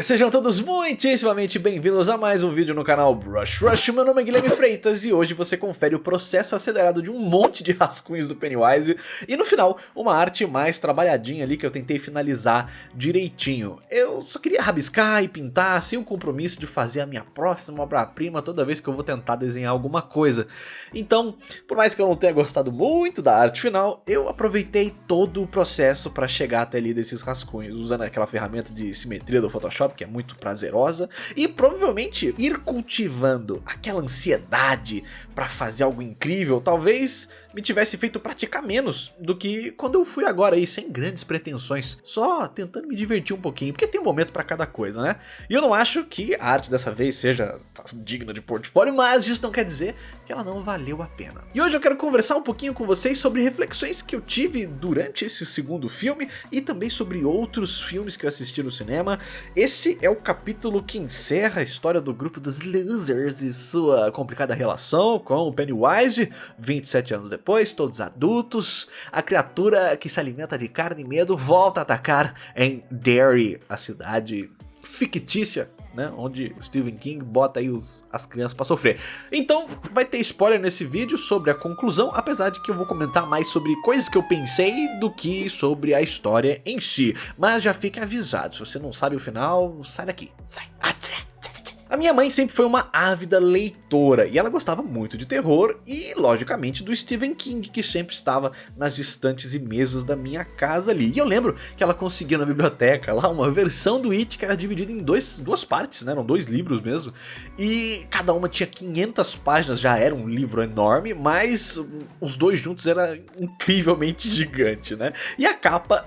Sejam todos muitíssimamente bem-vindos a mais um vídeo no canal Brush Rush. Meu nome é Guilherme Freitas e hoje você confere o processo acelerado de um monte de rascunhos do Pennywise e no final uma arte mais trabalhadinha ali que eu tentei finalizar direitinho. Eu só queria rabiscar e pintar sem o compromisso de fazer a minha próxima obra-prima toda vez que eu vou tentar desenhar alguma coisa. Então, por mais que eu não tenha gostado muito da arte final, eu aproveitei todo o processo para chegar até ali desses rascunhos, usando aquela ferramenta de de simetria do Photoshop, que é muito prazerosa, e provavelmente ir cultivando aquela ansiedade para fazer algo incrível, talvez me tivesse feito praticar menos do que quando eu fui agora aí, sem grandes pretensões, só tentando me divertir um pouquinho, porque tem um momento para cada coisa, né? E eu não acho que a arte dessa vez seja digna de portfólio, mas isso não quer dizer que ela não valeu a pena. E hoje eu quero conversar um pouquinho com vocês sobre reflexões que eu tive durante esse segundo filme e também sobre outros filmes que eu assisti no cinema. Esse é o capítulo que encerra a história do grupo dos Losers e sua complicada relação com o Pennywise, 27 anos depois, todos adultos, a criatura que se alimenta de carne e medo volta a atacar em Derry, a cidade fictícia né, onde Stephen King bota aí os, as crianças para sofrer. Então vai ter spoiler nesse vídeo sobre a conclusão, apesar de que eu vou comentar mais sobre coisas que eu pensei do que sobre a história em si. Mas já fique avisado, se você não sabe o final, sai daqui, sai, atira. A minha mãe sempre foi uma ávida leitora e ela gostava muito de terror e, logicamente, do Stephen King, que sempre estava nas estantes e mesas da minha casa ali. E eu lembro que ela conseguiu na biblioteca lá uma versão do It que era dividida em dois, duas partes, né? eram dois livros mesmo, e cada uma tinha 500 páginas, já era um livro enorme, mas os dois juntos era incrivelmente gigante, né? E a capa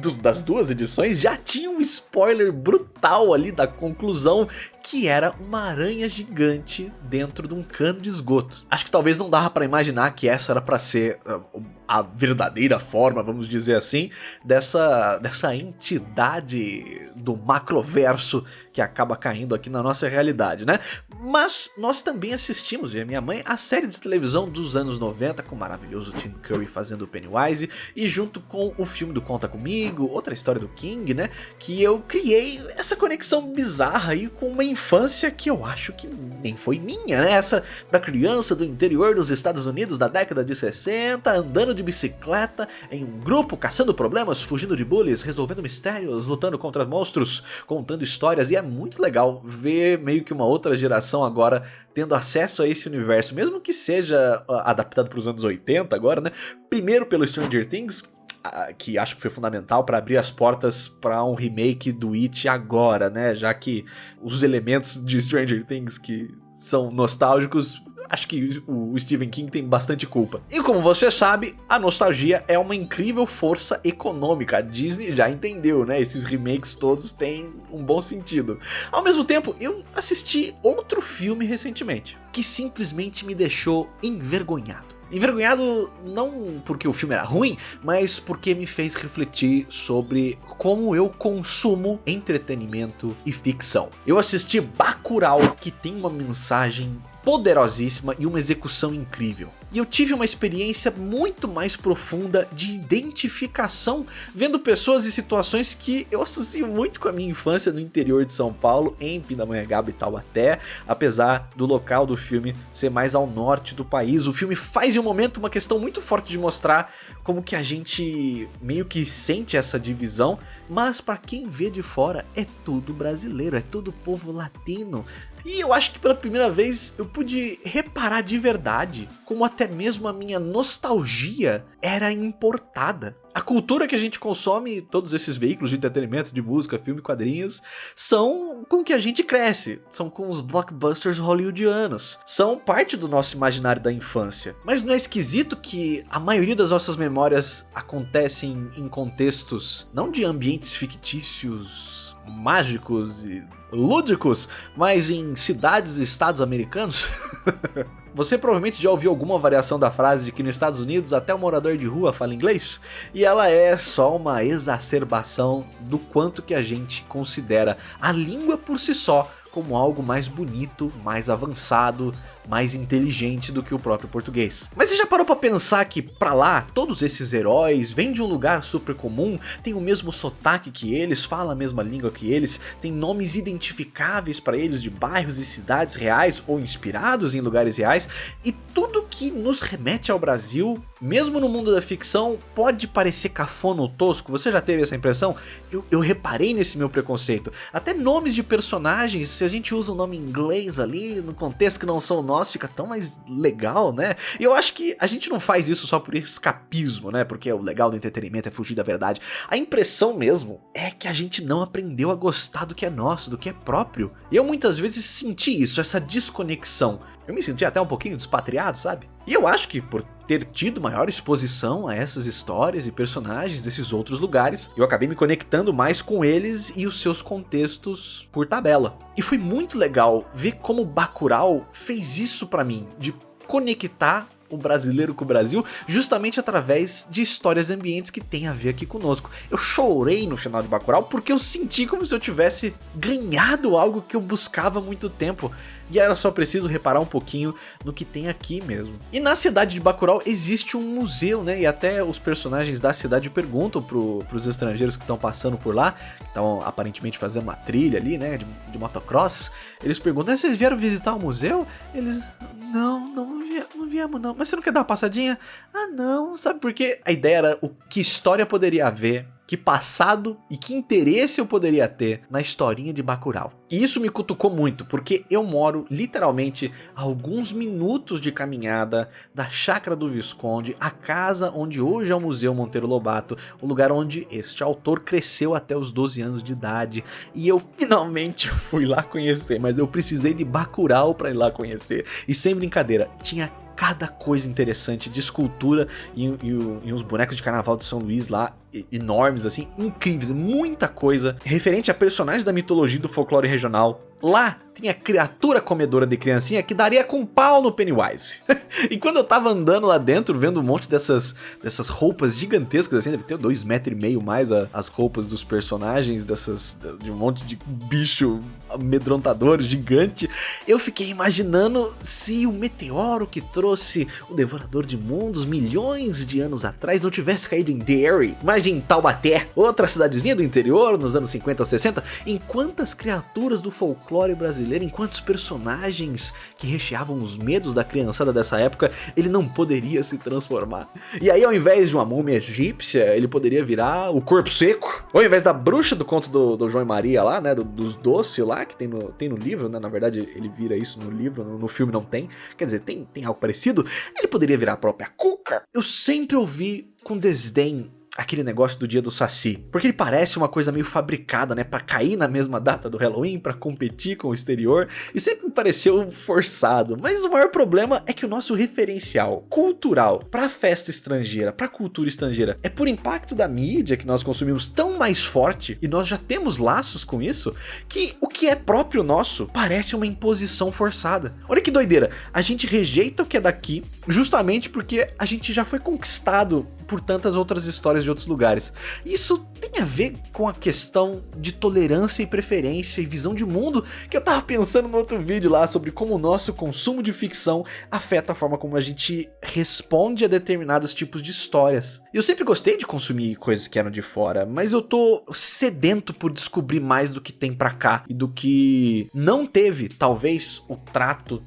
dos, das duas edições já tinha um spoiler brutal ali da conclusão que era uma aranha gigante dentro de um cano de esgoto. Acho que talvez não dava para imaginar que essa era para ser uh, a verdadeira forma, vamos dizer assim, dessa, dessa entidade do macroverso que acaba caindo aqui na nossa realidade, né? Mas nós também assistimos, e a minha mãe, a série de televisão dos anos 90 com o maravilhoso Tim Curry fazendo o Pennywise e junto com o filme do Conta Comigo, outra história do King, né? Que eu criei essa conexão bizarra aí com uma infância que eu acho que nem foi minha, né? Essa da criança do interior dos Estados Unidos da década de 60, andando de de bicicleta, em um grupo, caçando problemas, fugindo de bullies, resolvendo mistérios, lutando contra monstros, contando histórias, e é muito legal ver meio que uma outra geração agora tendo acesso a esse universo, mesmo que seja ah, adaptado para os anos 80 agora, né? Primeiro pelo Stranger Things, ah, que acho que foi fundamental para abrir as portas para um remake do It agora, né? Já que os elementos de Stranger Things que são nostálgicos acho que o Stephen King tem bastante culpa. E como você sabe, a nostalgia é uma incrível força econômica. A Disney já entendeu, né? Esses remakes todos têm um bom sentido. Ao mesmo tempo, eu assisti outro filme recentemente, que simplesmente me deixou envergonhado. Envergonhado não porque o filme era ruim, mas porque me fez refletir sobre como eu consumo entretenimento e ficção. Eu assisti Bacurau, que tem uma mensagem poderosíssima e uma execução incrível. E eu tive uma experiência muito mais profunda de identificação, vendo pessoas e situações que eu associo muito com a minha infância no interior de São Paulo, em Pindamonhangaba e Taubaté, apesar do local do filme ser mais ao norte do país. O filme faz em um momento uma questão muito forte de mostrar como que a gente meio que sente essa divisão, mas para quem vê de fora é tudo brasileiro, é tudo povo latino, e eu acho que pela primeira vez eu pude reparar de verdade como até mesmo a minha nostalgia era importada. A cultura que a gente consome, todos esses veículos de entretenimento, de música, filme, quadrinhos, são com que a gente cresce, são com os blockbusters hollywoodianos, são parte do nosso imaginário da infância. Mas não é esquisito que a maioria das nossas memórias acontecem em contextos não de ambientes fictícios, mágicos e lúdicos, mas em cidades e estados americanos? Você provavelmente já ouviu alguma variação da frase de que nos Estados Unidos até o morador de rua fala inglês? E ela é só uma exacerbação do quanto que a gente considera a língua por si só como algo mais bonito, mais avançado, mais inteligente do que o próprio português. Mas você já parou pra pensar que pra lá, todos esses heróis vêm de um lugar super comum, tem o mesmo sotaque que eles, falam a mesma língua que eles, tem nomes identificáveis para eles de bairros e cidades reais ou inspirados em lugares reais, e tudo que nos remete ao Brasil, mesmo no mundo da ficção, pode parecer cafona ou tosco. Você já teve essa impressão? Eu, eu reparei nesse meu preconceito. Até nomes de personagens, se a gente usa o um nome inglês ali, no contexto que não são nossos, fica tão mais legal, né? E eu acho que a gente não faz isso só por escapismo, né? Porque o legal do entretenimento é fugir da verdade. A impressão mesmo é que a gente não aprendeu a gostar do que é nosso, do que é próprio. E eu muitas vezes senti isso, essa desconexão. Eu me senti até um pouquinho despatriado, sabe? E eu acho que por ter tido maior exposição a essas histórias e personagens desses outros lugares, eu acabei me conectando mais com eles e os seus contextos por tabela. E foi muito legal ver como Bacurau fez isso para mim, de conectar o brasileiro com o Brasil, justamente através de histórias ambientes que tem a ver aqui conosco. Eu chorei no final de Bacurau porque eu senti como se eu tivesse ganhado algo que eu buscava há muito tempo. E era só preciso reparar um pouquinho no que tem aqui mesmo. E na cidade de Bacurau existe um museu, né? E até os personagens da cidade perguntam pro, pros estrangeiros que estão passando por lá, que estão aparentemente fazendo uma trilha ali, né? De, de motocross. Eles perguntam, vocês vieram visitar o museu? Eles, não, não não viemos não. Mas você não quer dar uma passadinha? Ah não, sabe por quê? A ideia era o que história poderia haver que passado e que interesse eu poderia ter na historinha de Bacurau. E isso me cutucou muito, porque eu moro literalmente a alguns minutos de caminhada da chácara do Visconde, a casa onde hoje é o Museu Monteiro Lobato, o lugar onde este autor cresceu até os 12 anos de idade. E eu finalmente fui lá conhecer, mas eu precisei de Bacurau para ir lá conhecer. E sem brincadeira, tinha cada coisa interessante de escultura e, e, e, uns bonecos de carnaval de São Luís lá enormes, assim, incríveis, muita coisa referente a personagens da mitologia do folclore regional. Lá tinha criatura comedora de criancinha que daria com pau no Pennywise. e quando eu tava andando lá dentro, vendo um monte dessas, dessas roupas gigantescas, assim, deve ter dois metros e meio mais a, as roupas dos personagens, dessas, de um monte de bicho amedrontador, gigante, eu fiquei imaginando se o meteoro que trouxe o Devorador de Mundos milhões de anos atrás não tivesse caído em Derry, mas em Taubaté, outra cidadezinha do interior, nos anos 50 ou 60, em quantas criaturas do folclore brasileiro, em quantos personagens que recheavam os medos da criançada dessa época, ele não poderia se transformar. E aí ao invés de uma múmia egípcia, ele poderia virar o corpo seco, ou ao invés da bruxa do conto do, do João e Maria lá, né, do, dos doces lá, que tem no, tem no livro, né? Na verdade, ele vira isso no livro, no, no, filme não tem. Quer dizer, tem, tem algo parecido. Ele poderia virar a própria Cuca. Eu sempre ouvi com desdém aquele negócio do dia do Saci. Porque ele parece uma coisa meio fabricada, né? Pra cair na mesma data do Halloween, pra competir com o exterior. E sempre me pareceu forçado. Mas o maior problema é que o nosso referencial cultural pra festa estrangeira, pra cultura estrangeira, é por impacto da mídia que nós consumimos tão mais forte, e nós já temos laços com isso, que o que é próprio nosso parece uma imposição forçada. Olha que doideira, a gente rejeita o que é daqui justamente porque a gente já foi conquistado por tantas outras histórias de outros lugares. Isso tem a ver com a questão de tolerância e preferência e visão de mundo que eu tava pensando no outro vídeo lá sobre como o nosso consumo de ficção afeta a forma como a gente responde a determinados tipos de histórias. Eu sempre gostei de consumir coisas que eram de fora, mas eu tô sedento por descobrir mais do que tem pra cá e do que não teve, talvez, o trato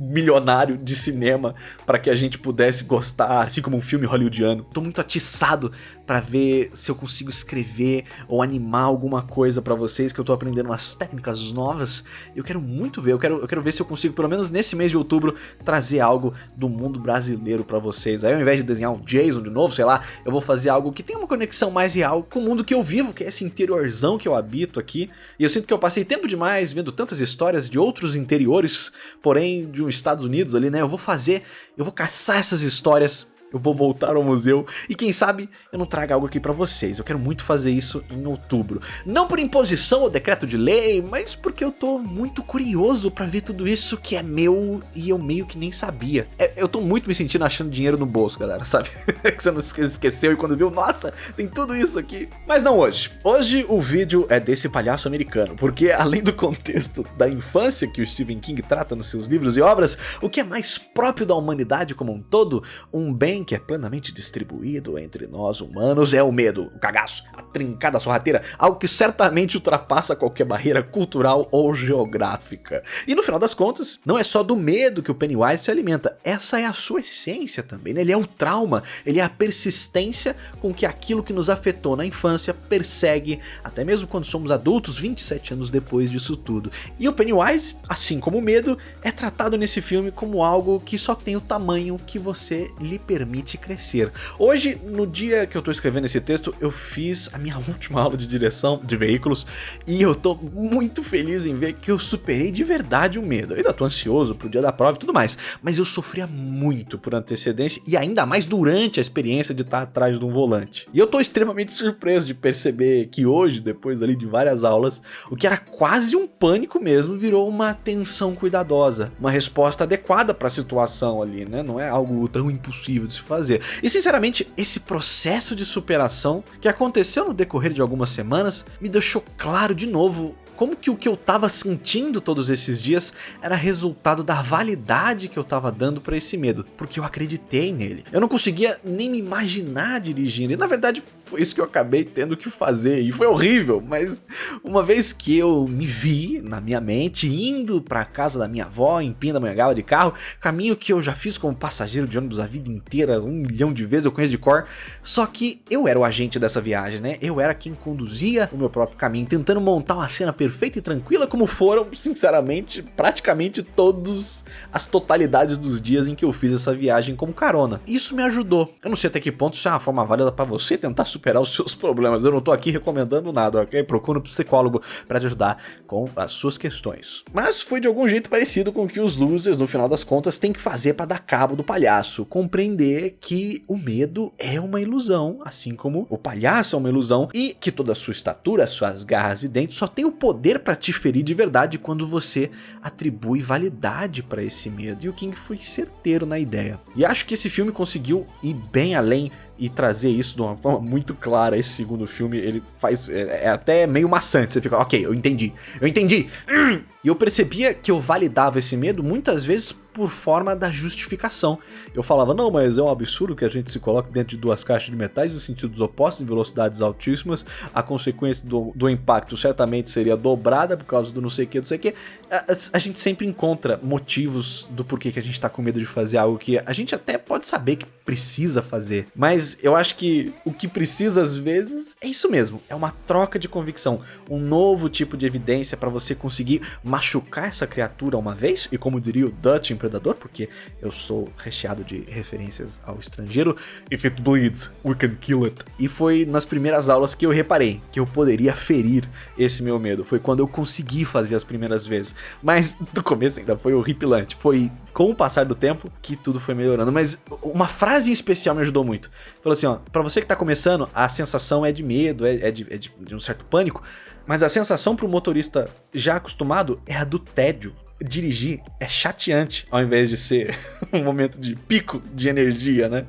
milionário de cinema para que a gente pudesse gostar, assim como um filme hollywoodiano. Tô muito atiçado para ver se eu consigo escrever ou animar alguma coisa para vocês, que eu tô aprendendo umas técnicas novas. Eu quero muito ver, eu quero, eu quero ver se eu consigo, pelo menos nesse mês de outubro, trazer algo do mundo brasileiro para vocês. Aí ao invés de desenhar um Jason de novo, sei lá, eu vou fazer algo que tenha uma conexão mais real com o mundo que eu vivo, que é esse interiorzão que eu habito aqui. E eu sinto que eu passei tempo demais vendo tantas histórias de outros interiores, porém de um Estados Unidos ali, né? Eu vou fazer, eu vou caçar essas histórias eu vou voltar ao museu e quem sabe eu não traga algo aqui pra vocês. Eu quero muito fazer isso em outubro. Não por imposição ou decreto de lei, mas porque eu tô muito curioso pra ver tudo isso que é meu e eu meio que nem sabia. É, eu tô muito me sentindo achando dinheiro no bolso, galera, sabe? que você não esqueceu e quando viu, nossa, tem tudo isso aqui. Mas não hoje. Hoje o vídeo é desse palhaço americano, porque além do contexto da infância que o Stephen King trata nos seus livros e obras, o que é mais próprio da humanidade como um todo, um bem que é plenamente distribuído entre nós humanos é o medo, o cagaço, a trincada sorrateira, algo que certamente ultrapassa qualquer barreira cultural ou geográfica. E no final das contas, não é só do medo que o Pennywise se alimenta, essa é a sua essência também, né? ele é o trauma, ele é a persistência com que aquilo que nos afetou na infância persegue, até mesmo quando somos adultos, 27 anos depois disso tudo. E o Pennywise, assim como o medo, é tratado nesse filme como algo que só tem o tamanho que você lhe permite crescer. Hoje, no dia que eu tô escrevendo esse texto, eu fiz a minha última aula de direção de veículos e eu tô muito feliz em ver que eu superei de verdade o medo. Eu ainda tô ansioso pro dia da prova e tudo mais, mas eu sofria muito por antecedência e ainda mais durante a experiência de estar atrás de um volante. E eu tô extremamente surpreso de perceber que hoje, depois ali de várias aulas, o que era quase um pânico mesmo virou uma atenção cuidadosa, uma resposta adequada para a situação ali, né? Não é algo tão impossível de fazer. E sinceramente, esse processo de superação que aconteceu no decorrer de algumas semanas me deixou claro de novo como que o que eu tava sentindo todos esses dias era resultado da validade que eu tava dando para esse medo, porque eu acreditei nele. Eu não conseguia nem me imaginar dirigindo, e na verdade foi isso que eu acabei tendo que fazer, e foi horrível, mas uma vez que eu me vi na minha mente indo para casa da minha avó em Pindamonhangaba de carro, caminho que eu já fiz como passageiro de ônibus a vida inteira, um milhão de vezes eu conheço de cor, só que eu era o agente dessa viagem, né? Eu era quem conduzia o meu próprio caminho, tentando montar uma cena perfeita e tranquila como foram, sinceramente, praticamente todos as totalidades dos dias em que eu fiz essa viagem como carona. Isso me ajudou. Eu não sei até que ponto isso é uma forma válida para você tentar superar os seus problemas. Eu não tô aqui recomendando nada, ok? Procura um psicólogo para te ajudar com as suas questões. Mas foi de algum jeito parecido com o que os losers, no final das contas, têm que fazer para dar cabo do palhaço. Compreender que o medo é uma ilusão, assim como o palhaço é uma ilusão, e que toda a sua estatura, suas garras e dentes só tem o poder para te ferir de verdade quando você atribui validade para esse medo. E o King foi certeiro na ideia. E acho que esse filme conseguiu ir bem além e trazer isso de uma forma muito clara. Esse segundo filme, ele faz. É, é até meio maçante. Você fica, ok, eu entendi, eu entendi. E eu percebia que eu validava esse medo muitas vezes por forma da justificação. Eu falava, não, mas é um absurdo que a gente se coloque dentro de duas caixas de metais em sentidos opostos, em velocidades altíssimas, a consequência do, do impacto certamente seria dobrada por causa do não sei o que, não sei o que. A, a, gente sempre encontra motivos do porquê que a gente tá com medo de fazer algo que a gente até pode saber que precisa fazer, mas eu acho que o que precisa às vezes é isso mesmo, é uma troca de convicção, um novo tipo de evidência para você conseguir machucar essa criatura uma vez, e como diria o Dutch em Predador, porque eu sou recheado de referências ao estrangeiro. If it bleeds, we can kill it. E foi nas primeiras aulas que eu reparei que eu poderia ferir esse meu medo. Foi quando eu consegui fazer as primeiras vezes. Mas no começo ainda foi horripilante. Foi com o passar do tempo que tudo foi melhorando. Mas uma frase em especial me ajudou muito. Falou assim, ó, pra você que tá começando, a sensação é de medo, é, é, de, é de, de um certo pânico, mas a sensação pro motorista já acostumado é a do tédio dirigir é chateante ao invés de ser um momento de pico de energia, né?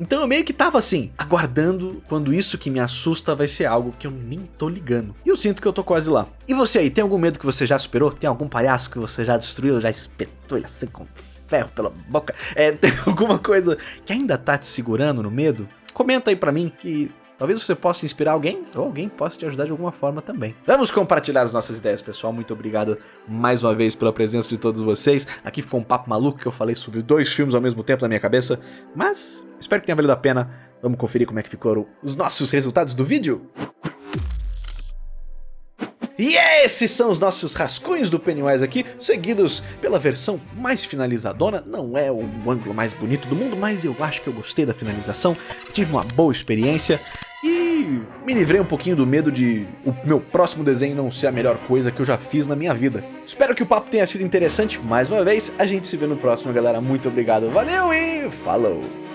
Então eu meio que tava assim, aguardando quando isso que me assusta vai ser algo que eu nem tô ligando. E eu sinto que eu tô quase lá. E você aí, tem algum medo que você já superou? Tem algum palhaço que você já destruiu, já espetou ele assim com ferro pela boca? É, tem alguma coisa que ainda tá te segurando no medo? Comenta aí pra mim que Talvez você possa inspirar alguém, ou alguém possa te ajudar de alguma forma também. Vamos compartilhar as nossas ideias, pessoal. Muito obrigado mais uma vez pela presença de todos vocês. Aqui ficou um papo maluco que eu falei sobre dois filmes ao mesmo tempo na minha cabeça, mas espero que tenha valido a pena. Vamos conferir como é que ficaram os nossos resultados do vídeo? E esses são os nossos rascunhos do Pennywise aqui, seguidos pela versão mais finalizadona. Não é o ângulo mais bonito do mundo, mas eu acho que eu gostei da finalização, tive uma boa experiência. E me livrei um pouquinho do medo de o meu próximo desenho não ser a melhor coisa que eu já fiz na minha vida. Espero que o papo tenha sido interessante. Mais uma vez, a gente se vê no próximo, galera. Muito obrigado, valeu e falou!